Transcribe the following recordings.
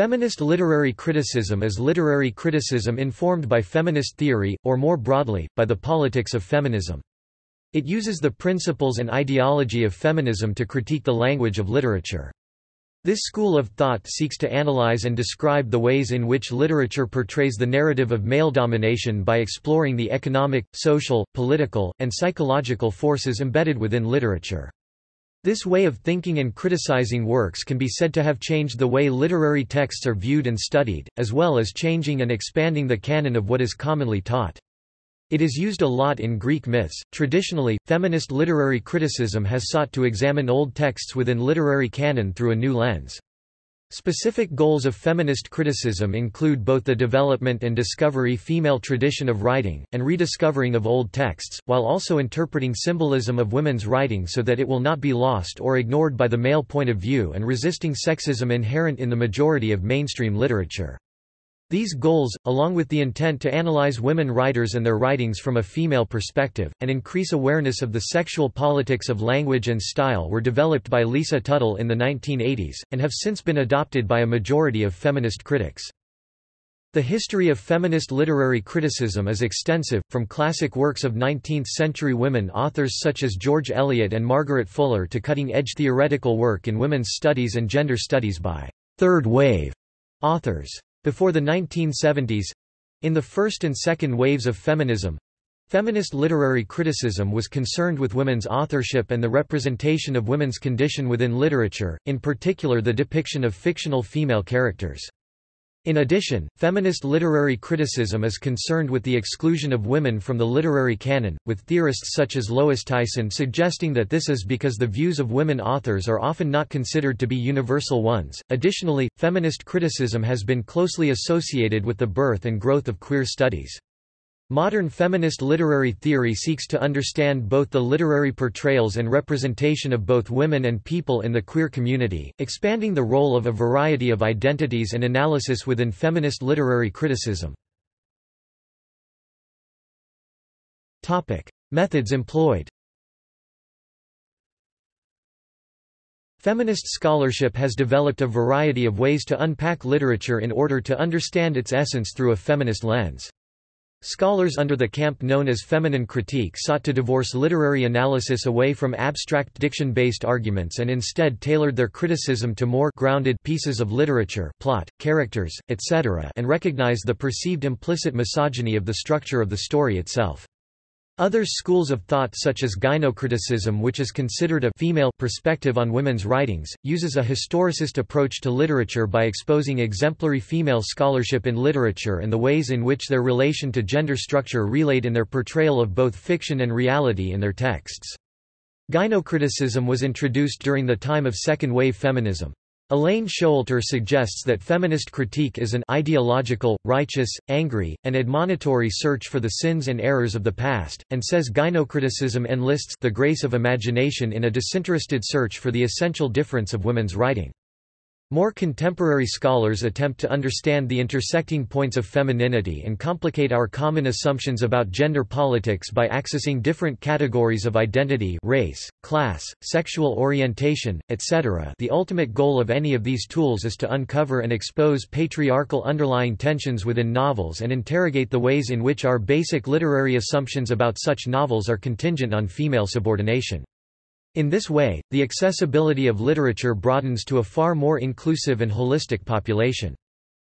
Feminist literary criticism is literary criticism informed by feminist theory, or more broadly, by the politics of feminism. It uses the principles and ideology of feminism to critique the language of literature. This school of thought seeks to analyze and describe the ways in which literature portrays the narrative of male domination by exploring the economic, social, political, and psychological forces embedded within literature. This way of thinking and criticizing works can be said to have changed the way literary texts are viewed and studied, as well as changing and expanding the canon of what is commonly taught. It is used a lot in Greek myths. Traditionally, feminist literary criticism has sought to examine old texts within literary canon through a new lens. Specific goals of feminist criticism include both the development and discovery female tradition of writing, and rediscovering of old texts, while also interpreting symbolism of women's writing so that it will not be lost or ignored by the male point of view and resisting sexism inherent in the majority of mainstream literature. These goals, along with the intent to analyze women writers and their writings from a female perspective, and increase awareness of the sexual politics of language and style were developed by Lisa Tuttle in the 1980s, and have since been adopted by a majority of feminist critics. The history of feminist literary criticism is extensive, from classic works of 19th-century women authors such as George Eliot and Margaret Fuller to cutting-edge theoretical work in women's studies and gender studies by third wave authors. Before the 1970s—in the first and second waves of feminism, Feminist literary criticism was concerned with women's authorship and the representation of women's condition within literature, in particular the depiction of fictional female characters. In addition, feminist literary criticism is concerned with the exclusion of women from the literary canon, with theorists such as Lois Tyson suggesting that this is because the views of women authors are often not considered to be universal ones. Additionally, feminist criticism has been closely associated with the birth and growth of queer studies. Modern feminist literary theory seeks to understand both the literary portrayals and representation of both women and people in the queer community, expanding the role of a variety of identities and analysis within feminist literary criticism. Topic: Methods employed Feminist scholarship has developed a variety of ways to unpack literature in order to understand its essence through a feminist lens. Scholars under the camp known as feminine critique sought to divorce literary analysis away from abstract diction-based arguments and instead tailored their criticism to more grounded pieces of literature plot, characters, etc. and recognized the perceived implicit misogyny of the structure of the story itself. Other schools of thought such as gynocriticism which is considered a female perspective on women's writings, uses a historicist approach to literature by exposing exemplary female scholarship in literature and the ways in which their relation to gender structure relayed in their portrayal of both fiction and reality in their texts. Gynocriticism was introduced during the time of second-wave feminism. Elaine Showalter suggests that feminist critique is an ideological, righteous, angry, and admonitory search for the sins and errors of the past, and says gynocriticism enlists the grace of imagination in a disinterested search for the essential difference of women's writing. More contemporary scholars attempt to understand the intersecting points of femininity and complicate our common assumptions about gender politics by accessing different categories of identity race, class, sexual orientation, etc. The ultimate goal of any of these tools is to uncover and expose patriarchal underlying tensions within novels and interrogate the ways in which our basic literary assumptions about such novels are contingent on female subordination. In this way, the accessibility of literature broadens to a far more inclusive and holistic population.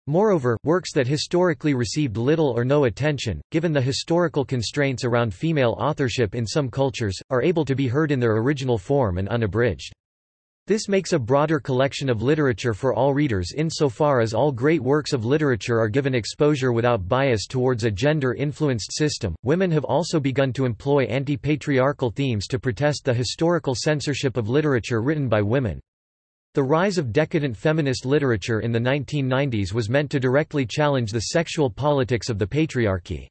Moreover, works that historically received little or no attention, given the historical constraints around female authorship in some cultures, are able to be heard in their original form and unabridged. This makes a broader collection of literature for all readers insofar as all great works of literature are given exposure without bias towards a gender-influenced system. Women have also begun to employ anti-patriarchal themes to protest the historical censorship of literature written by women. The rise of decadent feminist literature in the 1990s was meant to directly challenge the sexual politics of the patriarchy.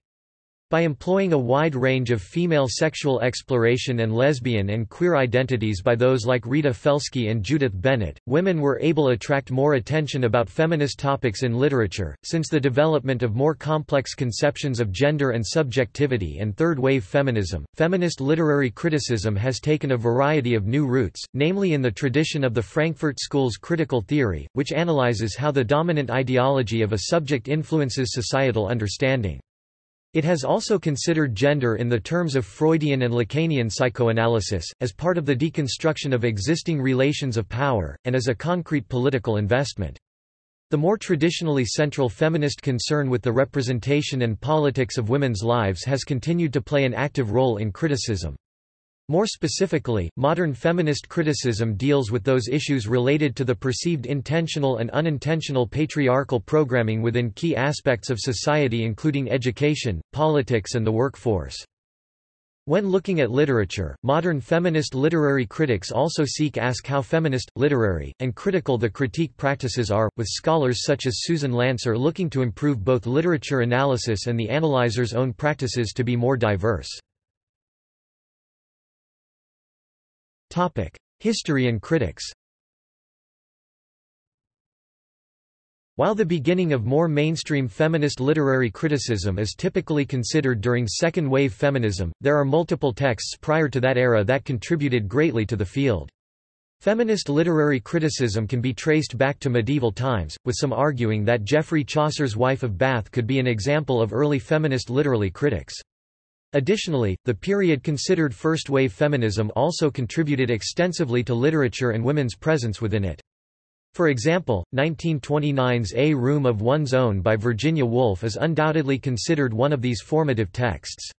By employing a wide range of female sexual exploration and lesbian and queer identities by those like Rita Felski and Judith Bennett, women were able to attract more attention about feminist topics in literature. Since the development of more complex conceptions of gender and subjectivity and third wave feminism, feminist literary criticism has taken a variety of new routes, namely in the tradition of the Frankfurt School's critical theory, which analyzes how the dominant ideology of a subject influences societal understanding. It has also considered gender in the terms of Freudian and Lacanian psychoanalysis, as part of the deconstruction of existing relations of power, and as a concrete political investment. The more traditionally central feminist concern with the representation and politics of women's lives has continued to play an active role in criticism. More specifically, modern feminist criticism deals with those issues related to the perceived intentional and unintentional patriarchal programming within key aspects of society including education, politics and the workforce. When looking at literature, modern feminist literary critics also seek ask how feminist, literary, and critical the critique practices are, with scholars such as Susan Lanser looking to improve both literature analysis and the analyzer's own practices to be more diverse. History and critics While the beginning of more mainstream feminist literary criticism is typically considered during second-wave feminism, there are multiple texts prior to that era that contributed greatly to the field. Feminist literary criticism can be traced back to medieval times, with some arguing that Geoffrey Chaucer's Wife of Bath could be an example of early feminist literary critics. Additionally, the period considered first-wave feminism also contributed extensively to literature and women's presence within it. For example, 1929's A Room of One's Own by Virginia Woolf is undoubtedly considered one of these formative texts.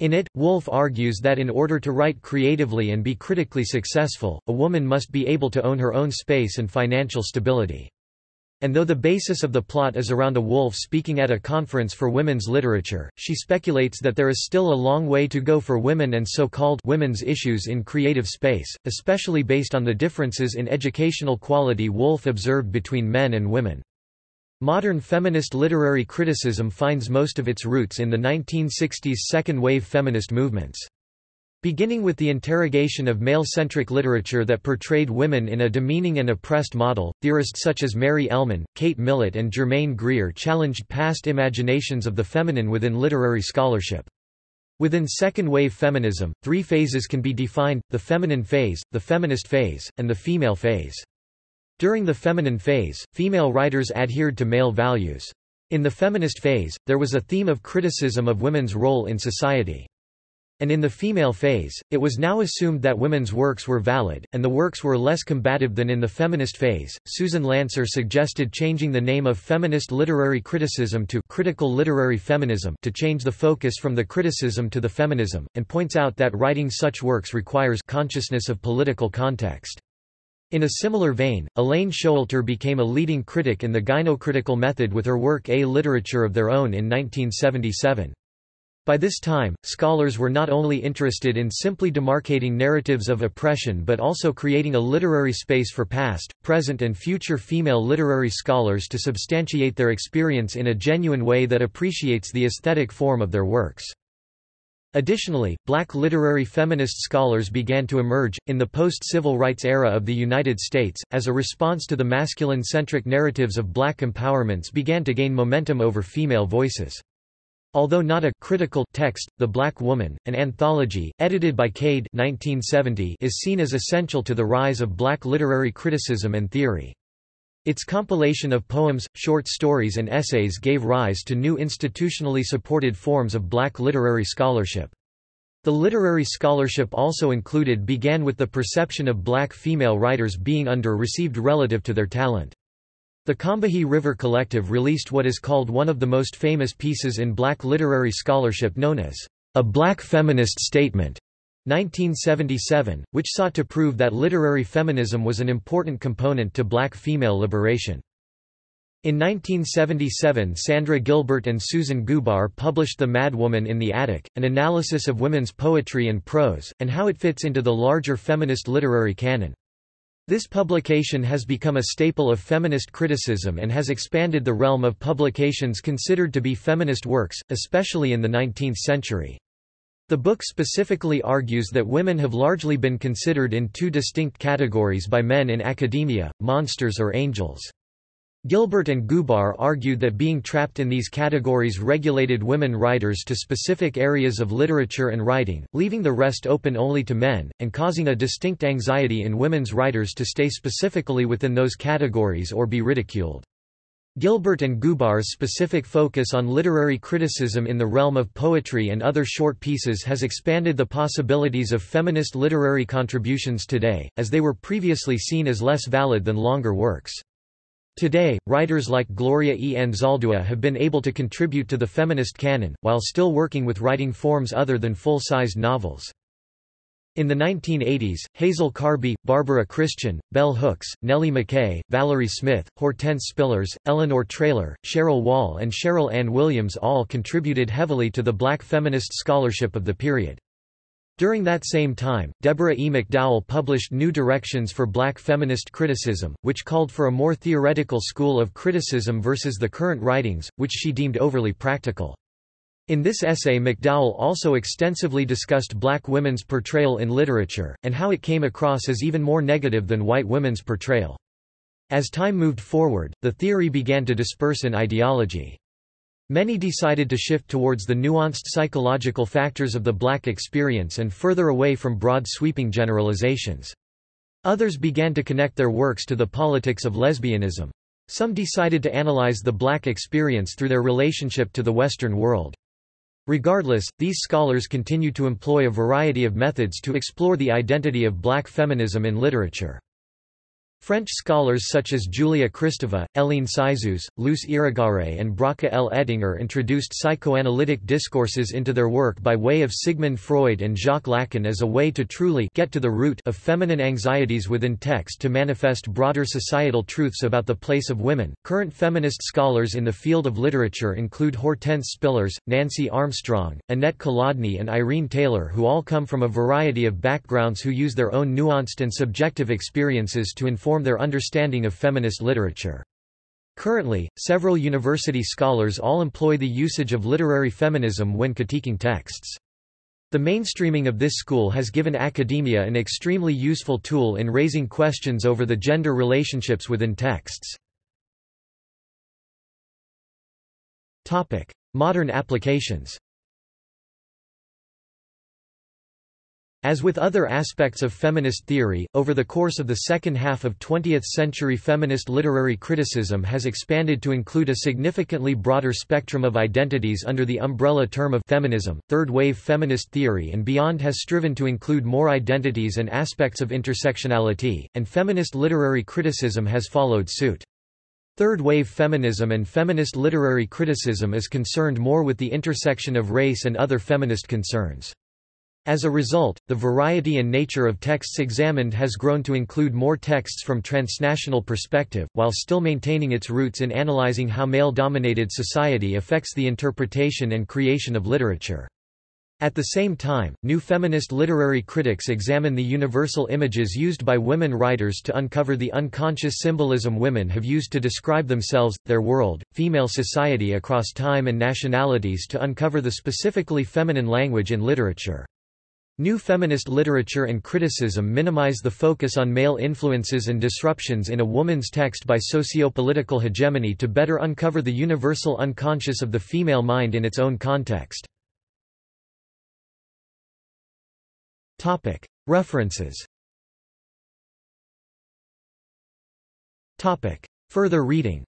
In it, Woolf argues that in order to write creatively and be critically successful, a woman must be able to own her own space and financial stability. And though the basis of the plot is around a Woolf speaking at a conference for women's literature, she speculates that there is still a long way to go for women and so-called women's issues in creative space, especially based on the differences in educational quality Woolf observed between men and women. Modern feminist literary criticism finds most of its roots in the 1960s second-wave feminist movements. Beginning with the interrogation of male-centric literature that portrayed women in a demeaning and oppressed model, theorists such as Mary Ellmann, Kate Millett and Germaine Greer challenged past imaginations of the feminine within literary scholarship. Within second-wave feminism, three phases can be defined, the feminine phase, the feminist phase, and the female phase. During the feminine phase, female writers adhered to male values. In the feminist phase, there was a theme of criticism of women's role in society. And in the female phase, it was now assumed that women's works were valid, and the works were less combative than in the feminist phase. Susan Lanser suggested changing the name of feminist literary criticism to critical literary feminism to change the focus from the criticism to the feminism, and points out that writing such works requires consciousness of political context. In a similar vein, Elaine Showalter became a leading critic in the gynocritical method with her work A Literature of Their Own in 1977. By this time, scholars were not only interested in simply demarcating narratives of oppression but also creating a literary space for past, present and future female literary scholars to substantiate their experience in a genuine way that appreciates the aesthetic form of their works. Additionally, black literary feminist scholars began to emerge, in the post-civil rights era of the United States, as a response to the masculine-centric narratives of black empowerments began to gain momentum over female voices. Although not a critical text, The Black Woman, an anthology, edited by Cade 1970, is seen as essential to the rise of black literary criticism and theory. Its compilation of poems, short stories and essays gave rise to new institutionally supported forms of black literary scholarship. The literary scholarship also included began with the perception of black female writers being under-received relative to their talent. The Combahee River Collective released what is called one of the most famous pieces in black literary scholarship known as A Black Feminist Statement, 1977, which sought to prove that literary feminism was an important component to black female liberation. In 1977 Sandra Gilbert and Susan Gubar published The Mad Woman in the Attic, an analysis of women's poetry and prose, and how it fits into the larger feminist literary canon. This publication has become a staple of feminist criticism and has expanded the realm of publications considered to be feminist works, especially in the 19th century. The book specifically argues that women have largely been considered in two distinct categories by men in academia, monsters or angels. Gilbert and Gubar argued that being trapped in these categories regulated women writers to specific areas of literature and writing, leaving the rest open only to men, and causing a distinct anxiety in women's writers to stay specifically within those categories or be ridiculed. Gilbert and Gubar's specific focus on literary criticism in the realm of poetry and other short pieces has expanded the possibilities of feminist literary contributions today, as they were previously seen as less valid than longer works. Today, writers like Gloria E. Anzaldúa have been able to contribute to the feminist canon, while still working with writing forms other than full-sized novels. In the 1980s, Hazel Carby, Barbara Christian, Bell Hooks, Nellie McKay, Valerie Smith, Hortense Spillers, Eleanor Traylor, Cheryl Wall and Sherley Anne Williams all contributed heavily to the black feminist scholarship of the period. During that same time, Deborah E. McDowell published New Directions for Black Feminist Criticism, which called for a more theoretical school of criticism versus the current writings, which she deemed overly practical. In this essay McDowell also extensively discussed black women's portrayal in literature, and how it came across as even more negative than white women's portrayal. As time moved forward, the theory began to disperse in ideology. Many decided to shift towards the nuanced psychological factors of the black experience and further away from broad sweeping generalizations. Others began to connect their works to the politics of lesbianism. Some decided to analyze the black experience through their relationship to the Western world. Regardless, these scholars continue to employ a variety of methods to explore the identity of black feminism in literature. French scholars such as Julia Kristeva, Hélène Cixous, Luce Irigaray and Bracha L. Ettinger introduced psychoanalytic discourses into their work by way of Sigmund Freud and Jacques Lacan as a way to truly get to the root of feminine anxieties within text to manifest broader societal truths about the place of women. Current feminist scholars in the field of literature include Hortense Spillers, Nancy Armstrong, Annette Kolodny and Irene Taylor who all come from a variety of backgrounds who use their own nuanced and subjective experiences to inform inform their understanding of feminist literature. Currently, several university scholars all employ the usage of literary feminism when critiquing texts. The mainstreaming of this school has given academia an extremely useful tool in raising questions over the gender relationships within texts. Modern applications As with other aspects of feminist theory, over the course of the second half of 20th-century feminist literary criticism has expanded to include a significantly broader spectrum of identities under the umbrella term of feminism. Third-wave feminist theory and beyond has striven to include more identities and aspects of intersectionality, and feminist literary criticism has followed suit. Third-wave feminism and feminist literary criticism is concerned more with the intersection of race and other feminist concerns. As a result, the variety and nature of texts examined has grown to include more texts from transnational perspective, while still maintaining its roots in analyzing how male-dominated society affects the interpretation and creation of literature. At the same time, new feminist literary critics examine the universal images used by women writers to uncover the unconscious symbolism women have used to describe themselves, their world, female society across time and nationalities to uncover the specifically feminine language in literature. New feminist literature and criticism minimize the focus on male influences and disruptions in a woman's text by socio-political hegemony to better uncover the universal unconscious of the female mind in its own context. References Further reading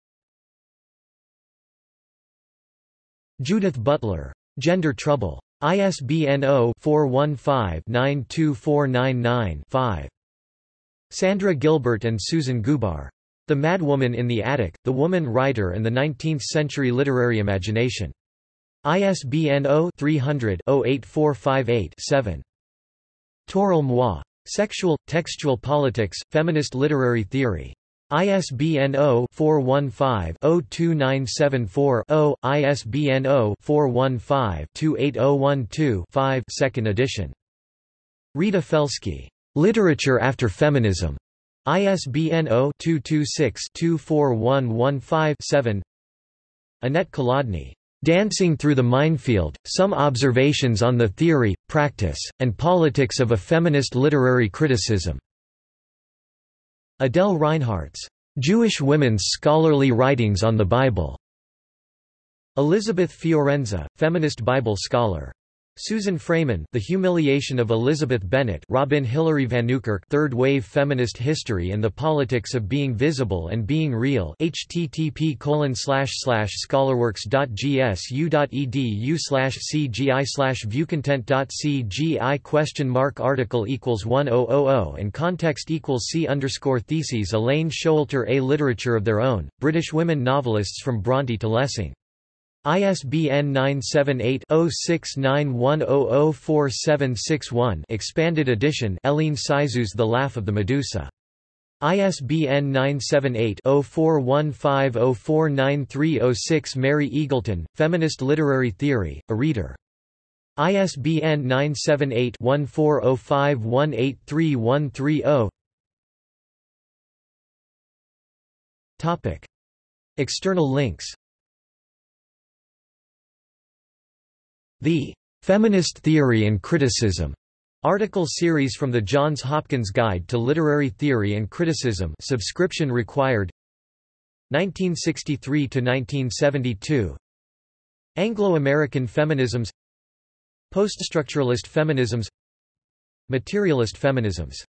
Judith Butler. Gender Trouble. ISBN 0-415-92499-5. Sandra Gilbert and Susan Gubar. The Madwoman in the Attic, The Woman Writer and the Nineteenth-Century Literary Imagination. ISBN 0-300-08458-7. Toril Moi. Sexual, Textual Politics, Feminist Literary Theory. ISBN 0-415-02974-0, ISBN 0-415-28012-5 2nd edition. Rita Felski. Literature After Feminism. ISBN 0-226-24115-7 Annette Kolodny. Dancing Through the Minefield, Some Observations on the Theory, Practice, and Politics of a Feminist Literary Criticism. Adele Reinhartz Jewish Women's Scholarly Writings on the Bible. Elizabeth Fiorenza, feminist Bible scholar. Susan Fraiman The Humiliation of Elizabeth Bennet Robin Hillary Vanukerk Third Wave Feminist History and the Politics of Being Visible and Being Real http scholarworks.gsu.edu cgi viewcontent.cgi question mark article equals 1000 and context equals c underscore theses Elaine Showalter A Literature of Their Own, British Women Novelists from Bronte to Lessing ISBN 978-0691004761 expanded edition Hélène Cixous The Laugh of the Medusa. ISBN 978-0415049306 Mary Eagleton, Feminist Literary Theory, A Reader. ISBN 978-1405183130 External links The Feminist Theory and Criticism article series from the Johns Hopkins Guide to Literary Theory and Criticism subscription required 1963 to 1972 Anglo-American feminisms Poststructuralist feminisms Materialist feminisms